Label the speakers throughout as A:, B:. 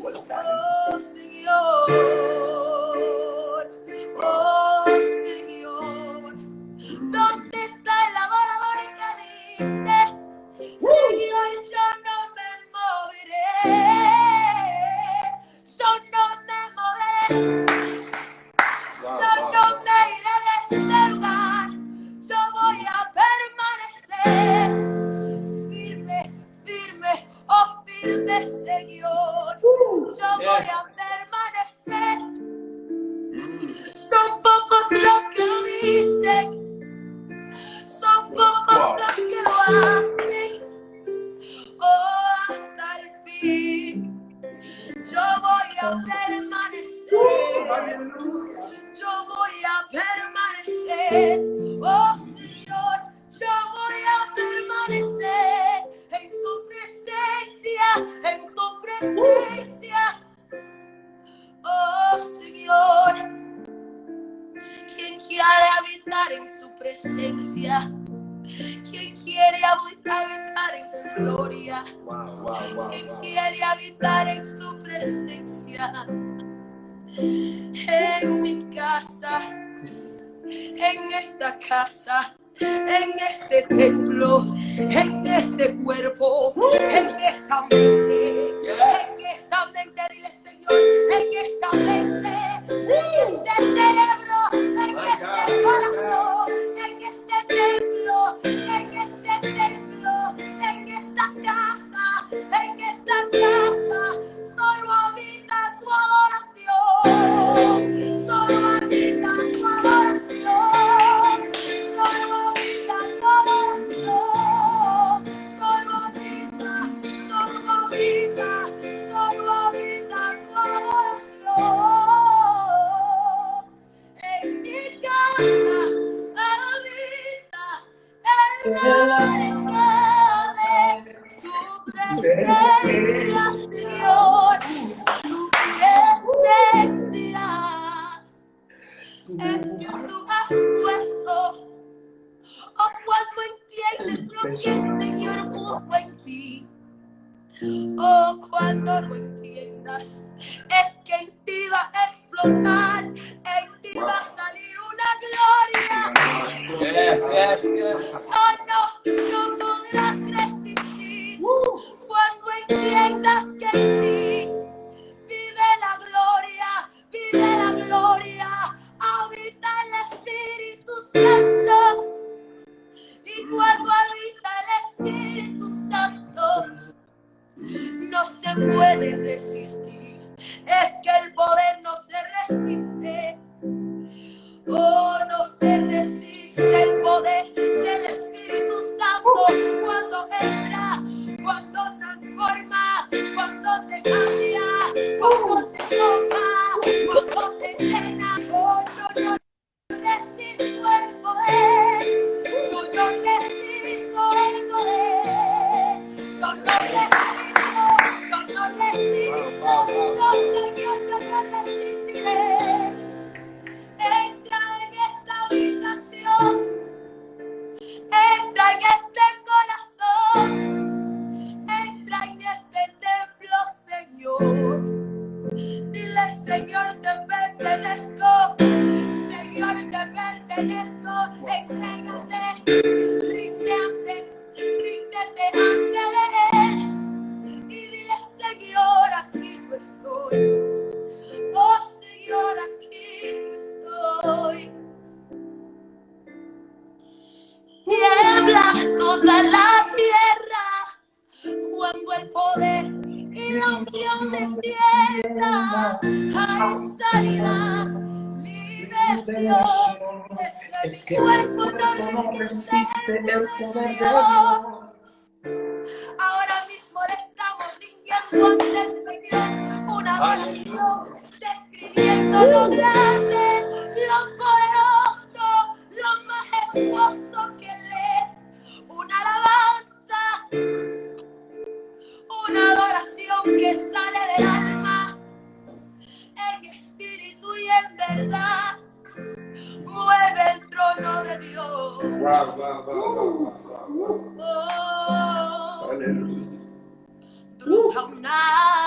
A: Buat. habitar en su presencia. Quien quiere habitar en su gloria. Quien quiere habitar en su presencia. En mi casa, en esta casa en este templo, en este cuerpo, en esta mente, en esta mente, dile en esta mente, en este cerebro, en este corazón, en este templo, en este templo, en esta casa, en esta casa, solo habita tu adoración. Savior. Dios. Ahora mismo le estamos rindiendo ante el Señor una adoración, describiendo lo uh. grande, lo poderoso, lo majestuoso que Él es. Una alabanza, una adoración que sale del alma, en espíritu y en verdad mano de Dios.
B: Wow, wow, wow,
A: oh, Brota una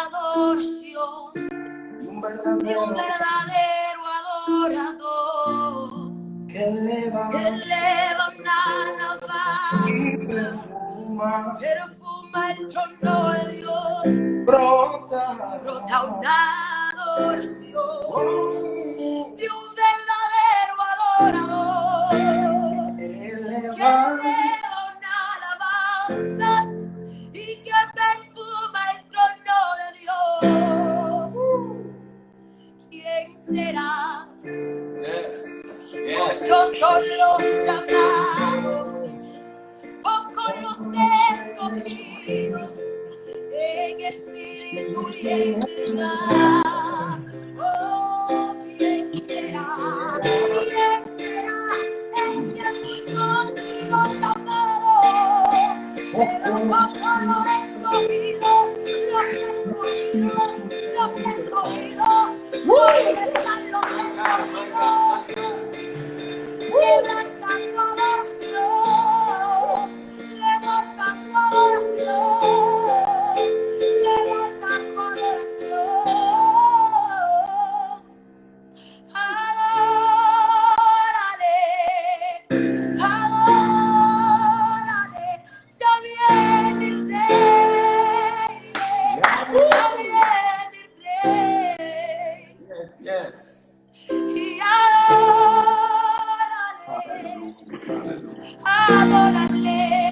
A: adoración. De un
C: verdadero
A: adorador.
C: Que eleva,
A: que eleva una alabanza,
C: perfuma.
A: El trono de Dios,
C: brota,
A: brota una adoración. Oh. De un verdadero adorador. Que lleva una alabanza y que perfuma el trono de Dios.
B: ¿Quién será?
A: Muchos son los llamados, con los escogidos en espíritu y en. adorarle.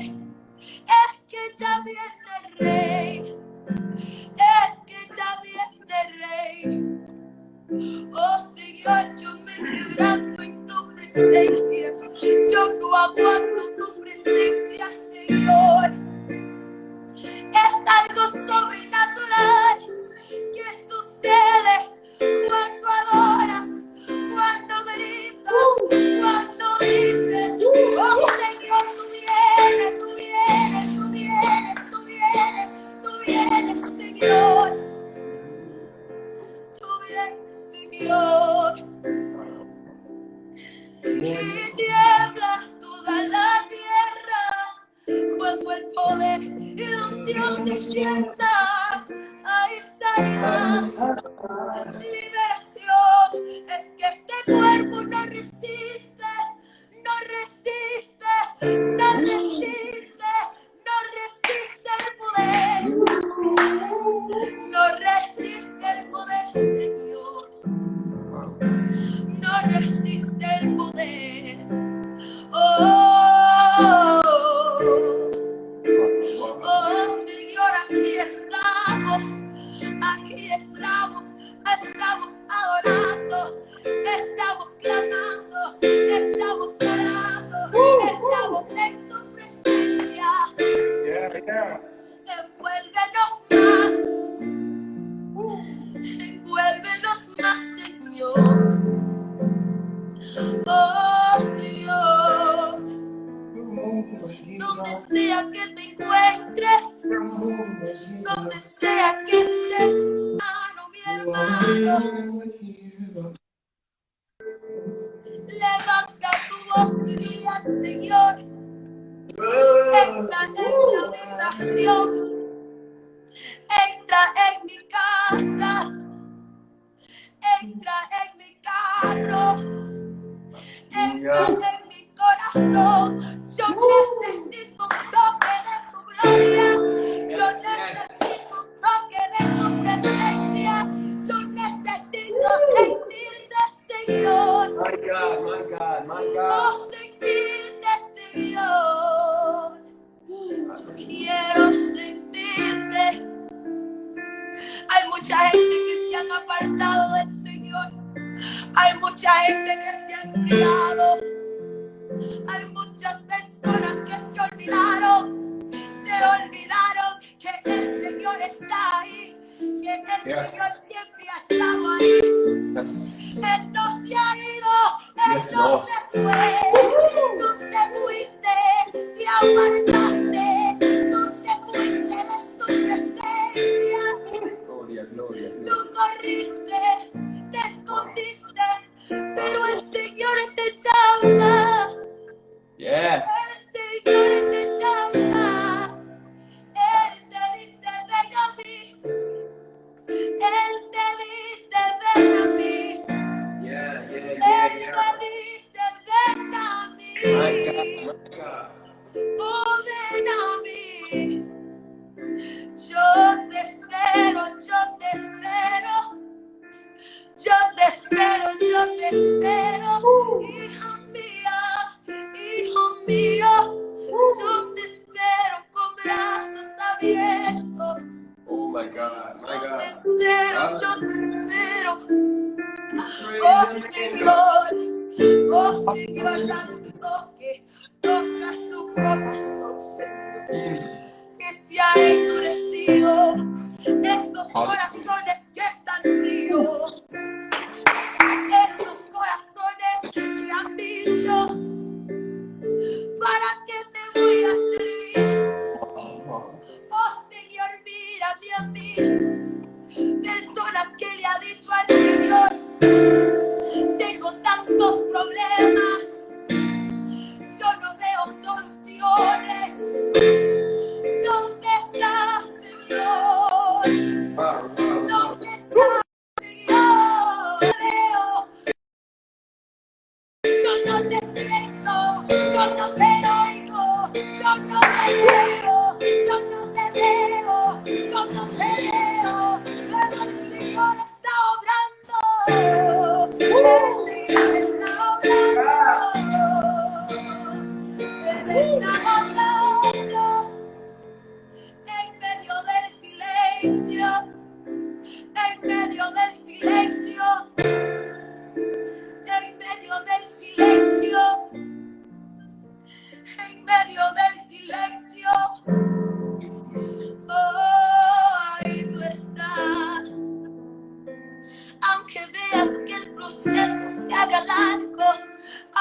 A: En mi corazón.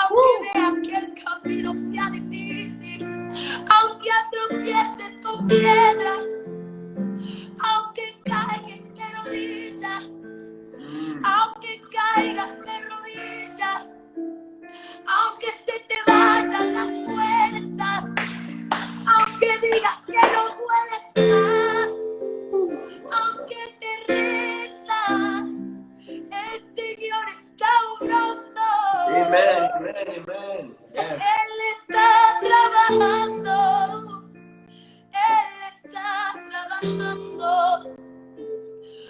A: Aunque veas que el camino sea difícil, aunque atropieces con piedras, aunque caigas de rodillas,
B: Mm.
A: aunque caigas de rodillas, aunque se te vayan las fuerzas, aunque digas que no puedes más, aunque te rindas, el Señor está obrando.
B: Amen,
A: Él está trabajando, Él está trabajando.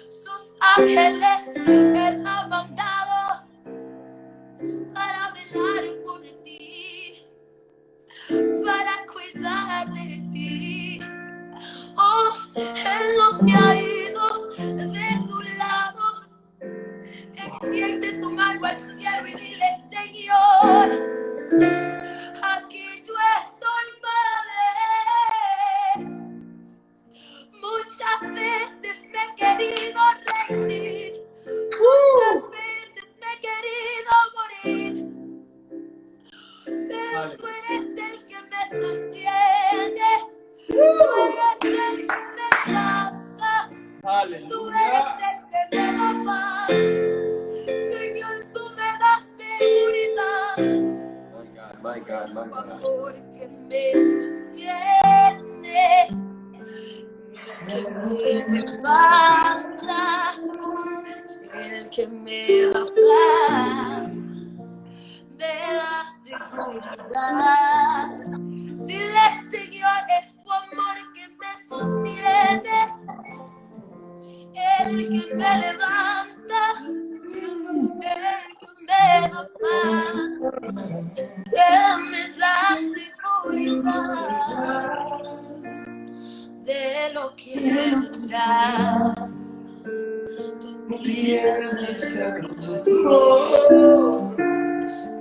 A: Sus ángeles Él ha mandado para velar por ti, para cuidar de ti. Oh, Él no se ha ido de tu lado. Extiende tu mano al cielo y dile, Señor,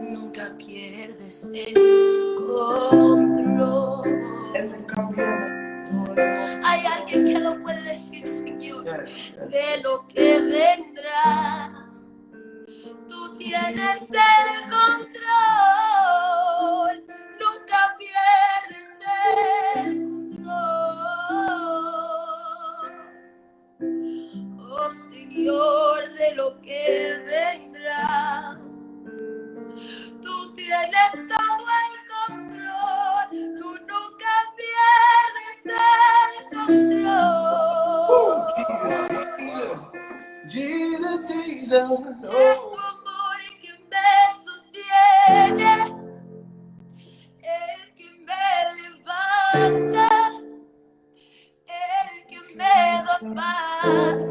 A: nunca pierdes el control. Hay alguien que lo puede decir, Señor, de lo que vendrá. Tú tienes el control, nunca pierdes el control. Oh Señor, que vendrá. Tú tienes todo el control, tú nunca pierdes el control.
C: Jesus, Jesus.
A: Es tu
C: Oh,
A: amor el que me sostiene, el que me levanta, el que me da paz,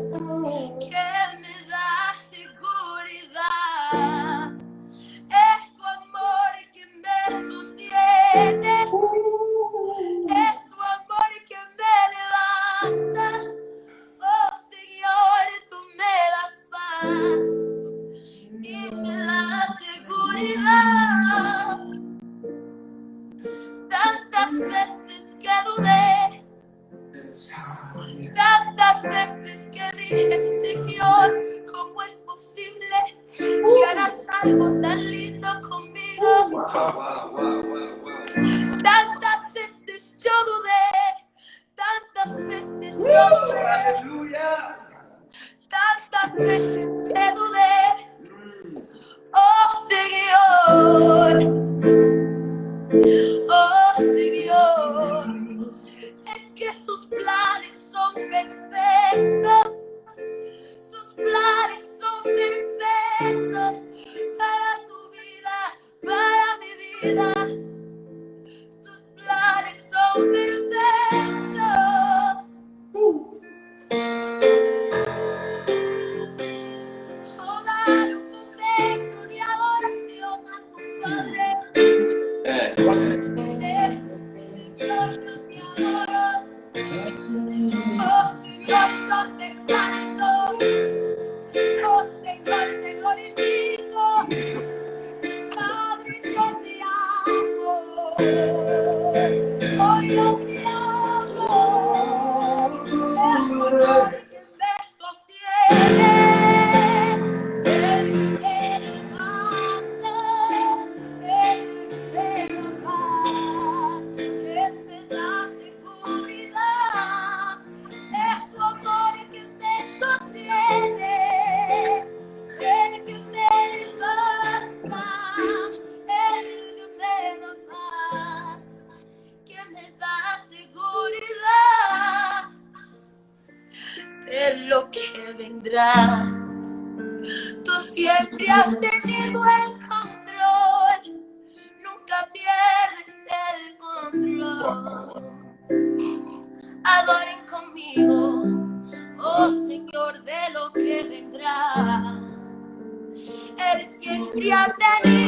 A: siempre ha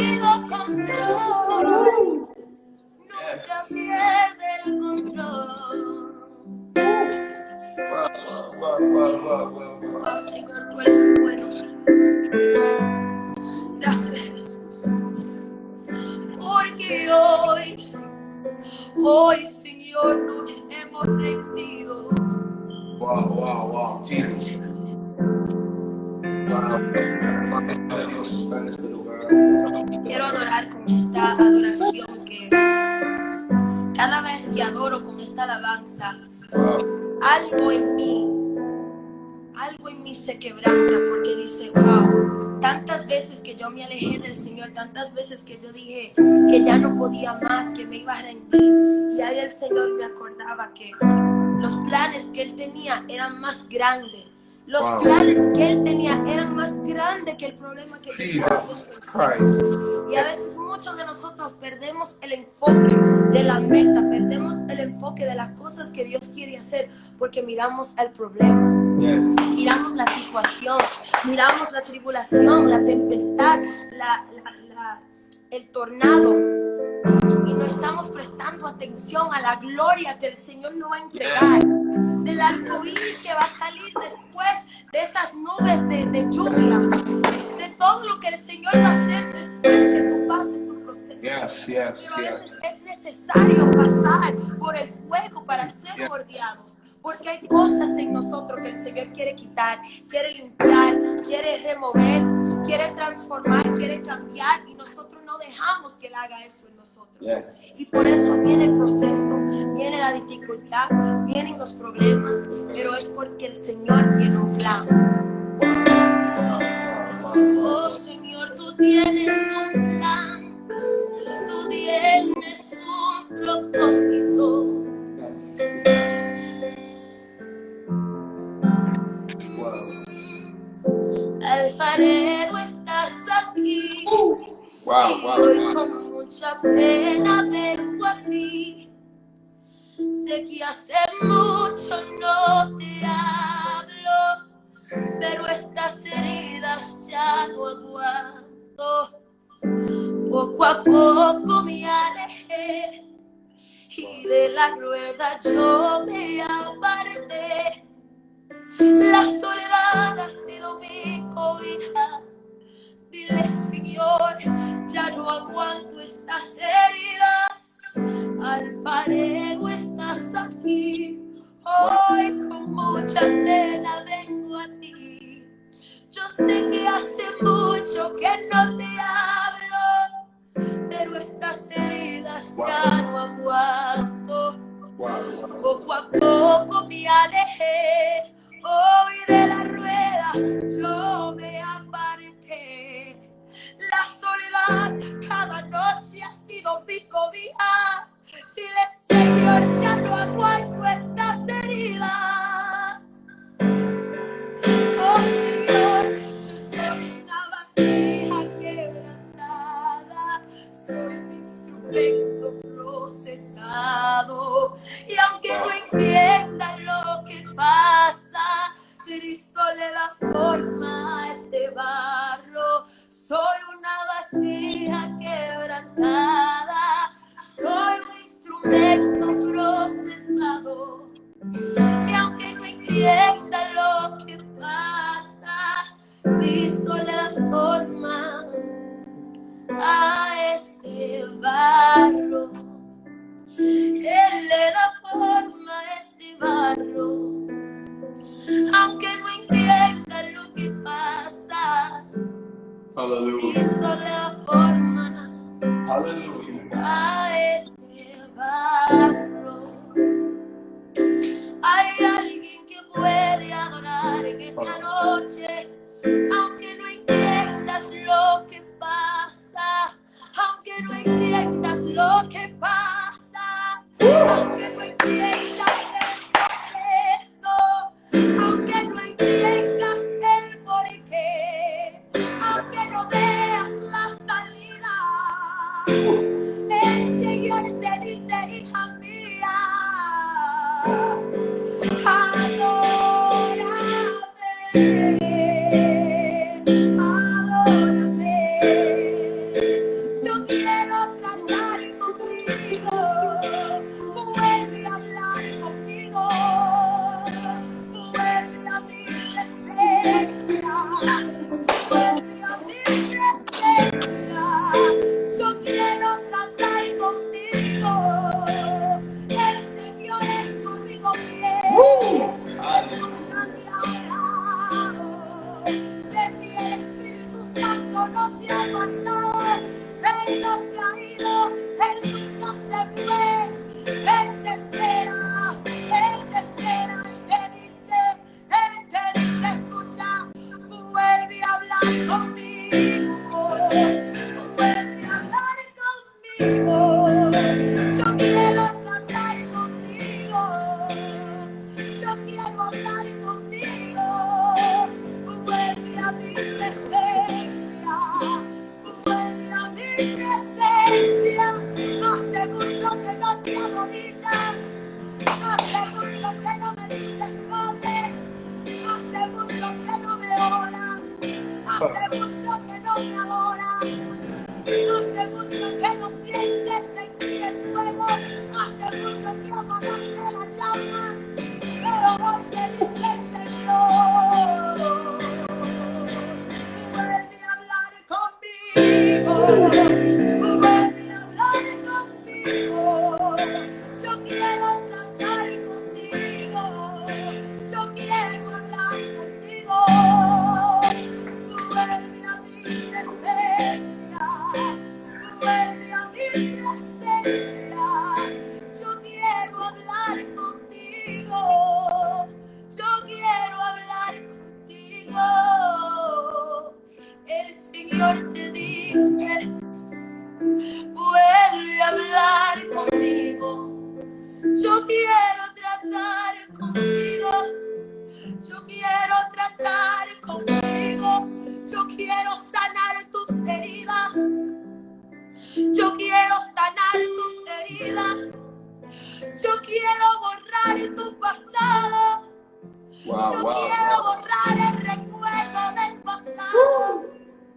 A: se quebranta porque dice, wow, tantas veces que yo me alejé del Señor, tantas veces que yo dije que ya no podía más, que me iba a rendir. Y ahí el Señor me acordaba que los planes que Él tenía eran más grandes. Los
B: Wow.
A: planes que Él tenía eran más grandes que el problema que yo. Y a veces muchos de nosotros perdemos el enfoque de la meta, perdemos el enfoque de las cosas que Dios quiere hacer porque miramos el problema,
B: Yes.
A: miramos la situación, miramos la tribulación, la tempestad, la- la- la- el tornado. Y no estamos prestando atención a la gloria que el Señor nos va a entregar, del arco iris que va a salir después de esas nubes de, de lluvia, de todo lo que el Señor va a hacer después que tú pases tu proceso.
C: Yes, yes,
A: Pero a
C: yes.
A: veces es necesario pasar por el fuego para ser
C: Yes.
A: bordeados. Porque hay cosas en nosotros que el Señor quiere quitar, quiere limpiar, quiere remover, quiere transformar, quiere cambiar y nosotros no dejamos que Él haga eso en nosotros.
B: Yes.
A: Y por eso viene el proceso, viene la dificultad, vienen los problemas, pero es porque el Señor tiene un plan. Pena vengo a ti. Sé que hace mucho no te hablo, pero estas heridas ya no aguanto. Poco a poco me alejé y de la rueda yo me aparté. La soledad ha sido mi cobija. Dile, Señor, ya no aguanto estas heridas. Alfarero, estás aquí. Hoy con mucha tela vengo a ti. Yo sé que hace mucho que no te hablo, pero estas heridas ya no aguanto. Poco Aleluya. Esto la forma Aleluya. a este barro. Hay alguien que puede adorar en esta noche.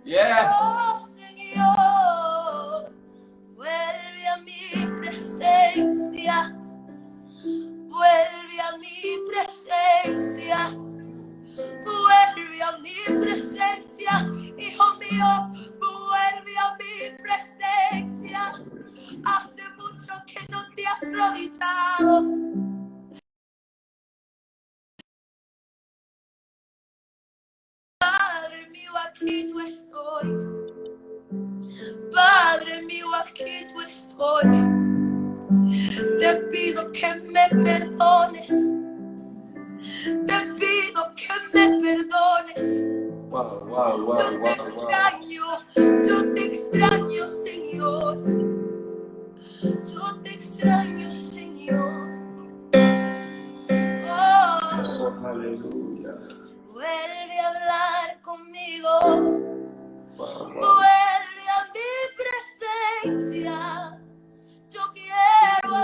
B: Yeah.
A: Oh.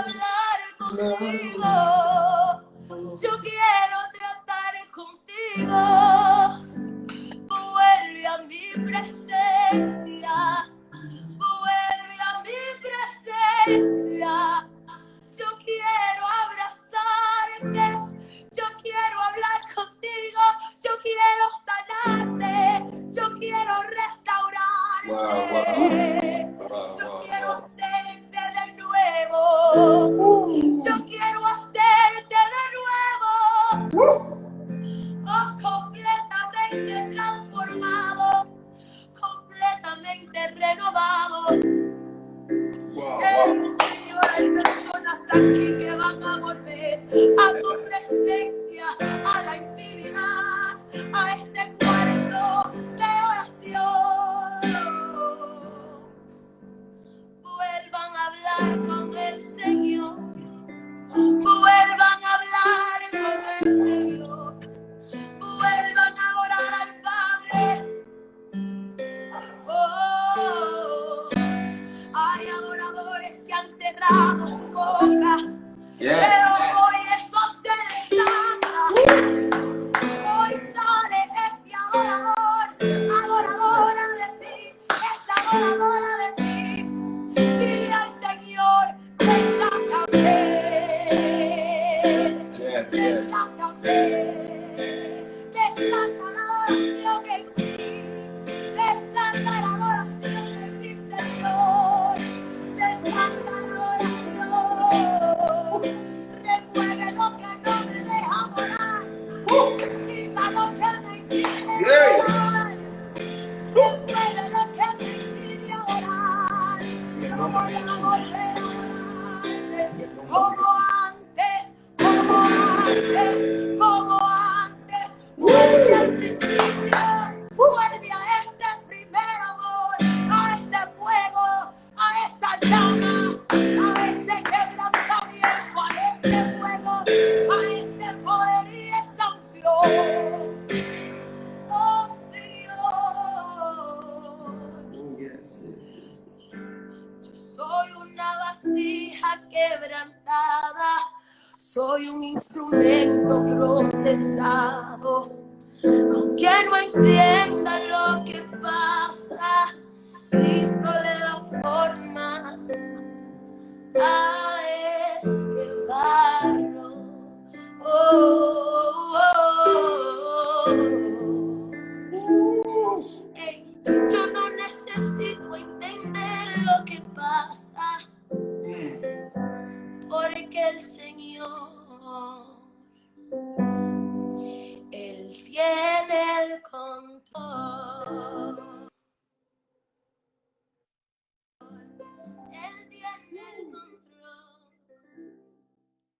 A: Hablar contigo. Yo quiero tratar contigo.